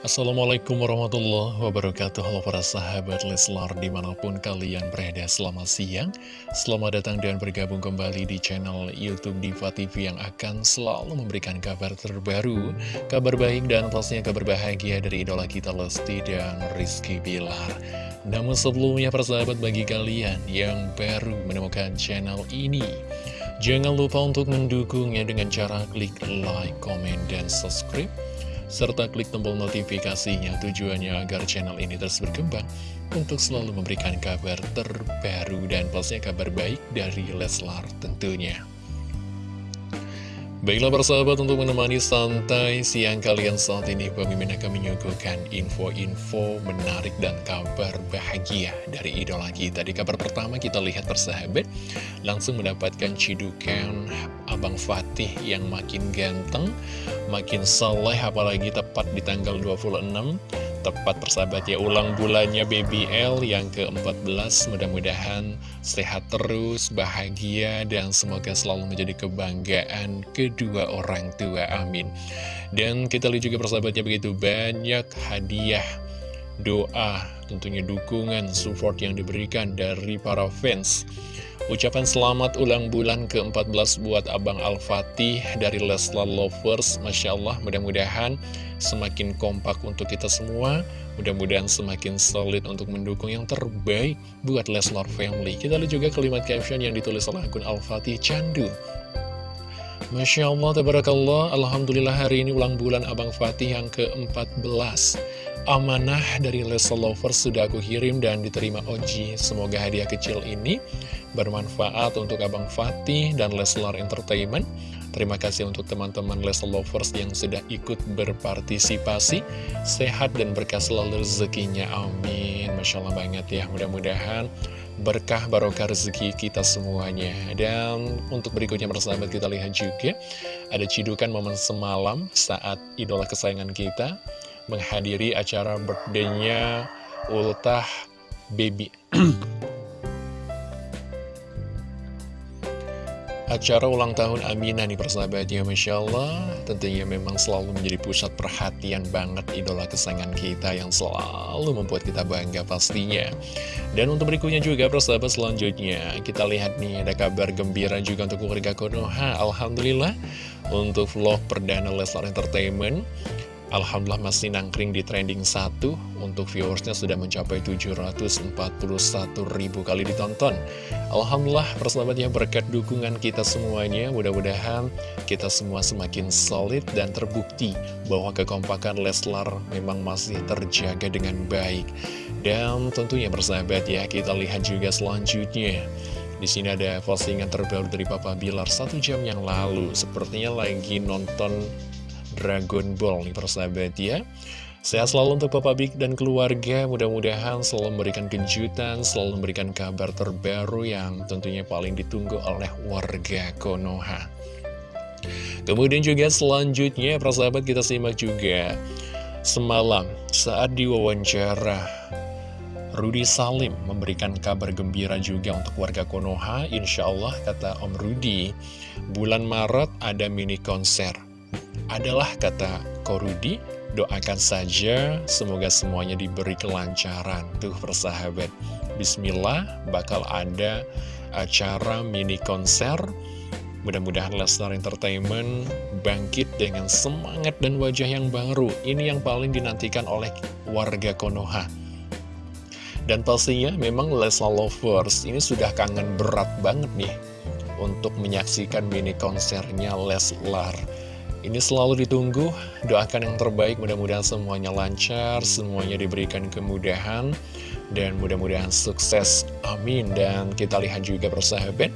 Assalamualaikum warahmatullahi wabarakatuh. Halo para sahabat Leslar di mana pun kalian berada selamat siang. Selamat datang dan bergabung kembali di channel Youtube Diva TV Yang akan selalu memberikan kabar terbaru Kabar baik dan pastinya kabar bahagia dari idola kita Lesti dan Rizky Bilar. Namun sebelumnya para sahabat bagi kalian yang baru menemukan channel ini Jangan lupa untuk mendukungnya dengan cara klik like, comment, dan subscribe serta klik tombol notifikasinya tujuannya agar channel ini terus berkembang untuk selalu memberikan kabar terbaru dan pastinya kabar baik dari Leslar tentunya. Baiklah persahabat untuk menemani santai siang kalian saat ini Pemimpin akan menyuguhkan info-info menarik dan kabar bahagia dari idola kita. Di kabar pertama kita lihat persahabat langsung mendapatkan cidukan Abang Fatih yang makin ganteng, makin soleh apalagi tepat di tanggal 26 Tepat persahabat ya ulang bulannya BBL yang ke-14 Mudah-mudahan sehat terus, bahagia dan semoga selalu menjadi kebanggaan kedua orang tua. Amin. Dan kita lihat juga persahabatnya begitu banyak hadiah Doa, tentunya dukungan, support yang diberikan dari para fans Ucapan selamat ulang bulan ke-14 buat Abang Al-Fatih dari Leslar Lovers. Masya Allah mudah-mudahan semakin kompak untuk kita semua. Mudah-mudahan semakin solid untuk mendukung yang terbaik buat Leslar Family. Kita lihat juga kalimat caption yang ditulis oleh akun Al-Fatih Candu. Masya Allah, Tabarakallah, Alhamdulillah hari ini ulang bulan Abang Fatih yang ke-14. Amanah dari Leslar Lovers sudah aku kirim dan diterima Oji. Semoga hadiah kecil ini bermanfaat untuk Abang Fatih dan Leslar Entertainment. Terima kasih untuk teman-teman Leslar Lovers yang sudah ikut berpartisipasi. Sehat dan berkah selalu rezekinya. Amin. Masya Allah banget ya. Mudah-mudahan berkah barokah rezeki kita semuanya. Dan untuk berikutnya bersahabat kita lihat juga. Ada cidukan momen semalam saat idola kesayangan kita menghadiri acara birthday-nya Ultah Baby. Acara ulang tahun Aminah nih persahabatnya Masya Allah. Tentunya memang selalu menjadi pusat perhatian banget idola kesayangan kita Yang selalu membuat kita bangga pastinya. Dan untuk berikutnya juga persahabat selanjutnya Kita lihat nih ada kabar gembira juga untuk keluarga Konoha Alhamdulillah. Untuk vlog perdana Leslar Entertainment Alhamdulillah masih nangkring di trending 1 Untuk viewersnya sudah mencapai 741 ribu kali ditonton. Alhamdulillah persahabatnya berkat dukungan kita semuanya. Mudah-mudahan kita semua semakin solid dan terbukti Bahwa kekompakan Leslar memang masih terjaga dengan baik. Dan tentunya persahabat ya kita lihat juga selanjutnya. Di sini ada postingan terbaru dari Papa Bilar satu jam yang lalu. Sepertinya lagi nonton Dragon Ball nih persahabat ya. Sehat selalu untuk Papa Big dan keluarga. Mudah-mudahan selalu memberikan kejutan Selalu memberikan kabar terbaru yang tentunya paling ditunggu oleh warga Konoha. Kemudian juga selanjutnya persahabat kita simak juga Semalam saat diwawancara Rudi Salim memberikan kabar gembira juga untuk warga Konoha. Insya Allah kata Om Rudi Bulan Maret ada mini konser adalah kata Korudi, doakan saja semoga semuanya diberi kelancaran. Tuh persahabat, Bismillah bakal ada acara mini konser. Mudah-mudahan Lesnar Entertainment bangkit dengan semangat dan wajah yang baru. Ini yang paling dinantikan oleh warga Konoha. Dan pastinya memang Leslar Lovers ini sudah kangen berat banget nih untuk menyaksikan mini konsernya Leslar. Ini selalu ditunggu, doakan yang terbaik, mudah-mudahan semuanya lancar, semuanya diberikan kemudahan, dan mudah-mudahan sukses, amin. Dan kita lihat juga persahabat,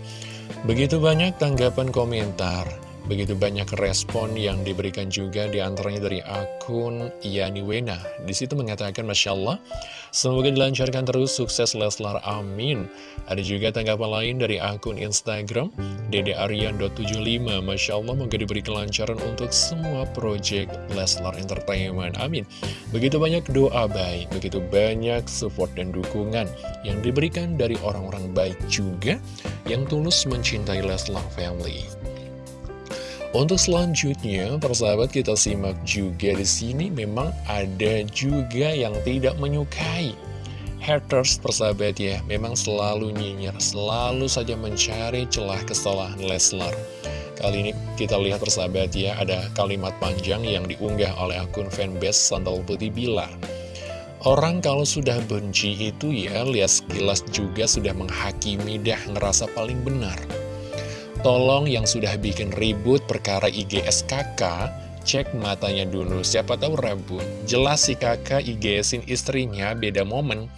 begitu banyak tanggapan komentar, Begitu banyak respon yang diberikan juga di antaranya dari akun Yani Wena. Di situ mengatakan Masya Allah, semoga dilancarkan terus sukses Leslar, amin. Ada juga tanggapan lain dari akun Instagram, Dede Aryan.75. Masya Allah, moga diberi kelancaran untuk semua proyek Leslar Entertainment, amin. Begitu banyak doa baik, begitu banyak support dan dukungan yang diberikan dari orang-orang baik juga yang tulus mencintai Leslar Family. Untuk selanjutnya, persahabat kita simak juga di sini memang ada juga yang tidak menyukai haters persahabat ya memang selalu nyinyir, selalu saja mencari celah kesalahan Leslar. Kali ini kita lihat persahabat ya, ada kalimat panjang yang diunggah oleh akun fanbase Sandal Putih Bilar. Orang kalau sudah benci itu ya, lihat sekilas juga sudah menghakimi dah ngerasa paling benar. Tolong yang sudah bikin ribut perkara IGS kakak, cek matanya dulu, siapa tahu rabun. Jelas si kakak IGSin istrinya beda momen.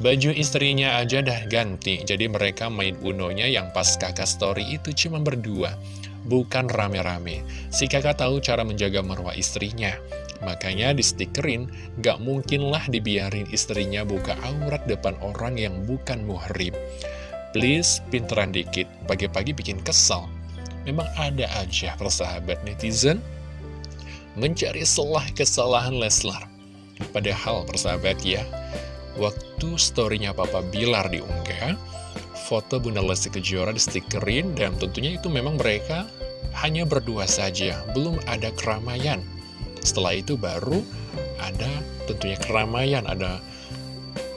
Baju istrinya aja dah ganti, jadi mereka main unonya yang pas kakak story itu cuma berdua, bukan rame-rame. Si kakak tahu cara menjaga marwah istrinya, makanya di stikerin, gak mungkinlah dibiarin istrinya buka aurat depan orang yang bukan muhrim. Please, pinteran dikit, pagi-pagi bikin kesal. Memang ada aja persahabat netizen mencari selah kesalahan Leslar. Padahal persahabat ya, waktu storynya Papa Bilar diunggah, foto Bunda Lesti Kejora di stikerin dan tentunya itu memang mereka hanya berdua saja, belum ada keramaian. Setelah itu baru ada tentunya keramaian, ada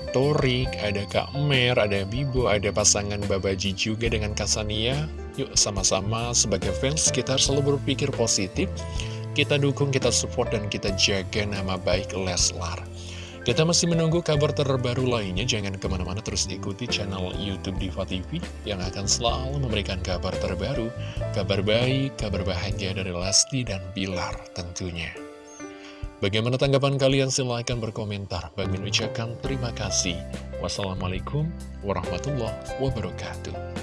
Torik, ada Kak Mer, ada Bibo, ada pasangan Babaji juga dengan Kasania. Yuk sama-sama sebagai fans kita selalu berpikir positif, kita dukung, kita support, dan kita jaga nama baik Leslar. Kita masih menunggu kabar terbaru lainnya, jangan ke mana-mana terus ikuti channel Youtube Diva TV yang akan selalu memberikan kabar terbaru, kabar baik, kabar bahagia dari Lesti dan Bilar tentunya. Bagaimana tanggapan kalian? Silahkan berkomentar. Bagi ucapkan terima kasih. Wassalamualaikum warahmatullahi wabarakatuh.